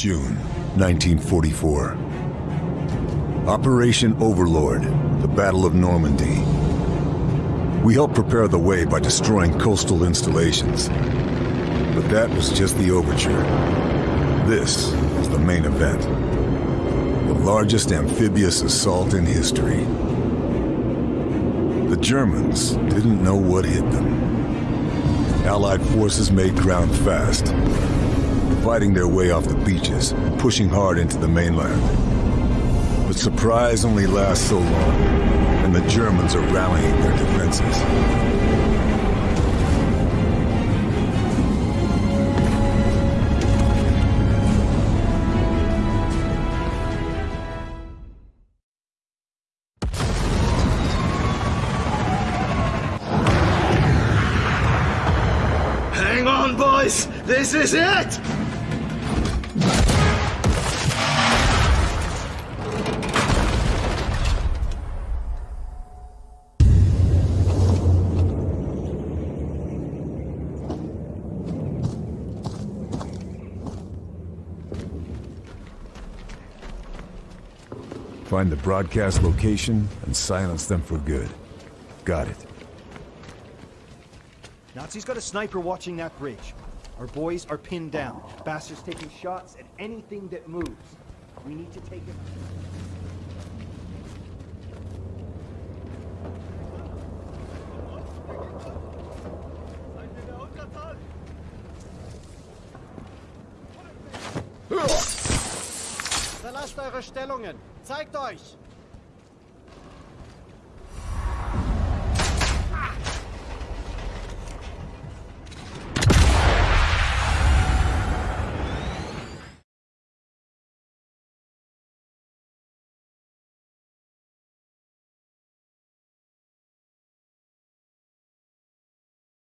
June, 1944. Operation Overlord, the Battle of Normandy. We helped prepare the way by destroying coastal installations. But that was just the overture. This was the main event. The largest amphibious assault in history. The Germans didn't know what hit them. Allied forces made ground fast, fighting their way off the beaches, pushing hard into the mainland. But surprise only lasts so long, and the Germans are rallying their defenses. Hang on, boys! This is it! Find the broadcast location and silence them for good. Got it. Nazis got a sniper watching that bridge. Our boys are pinned down. Bastards taking shots at anything that moves. We need to take it. Verlasst eure Stellungen! Zeigt euch!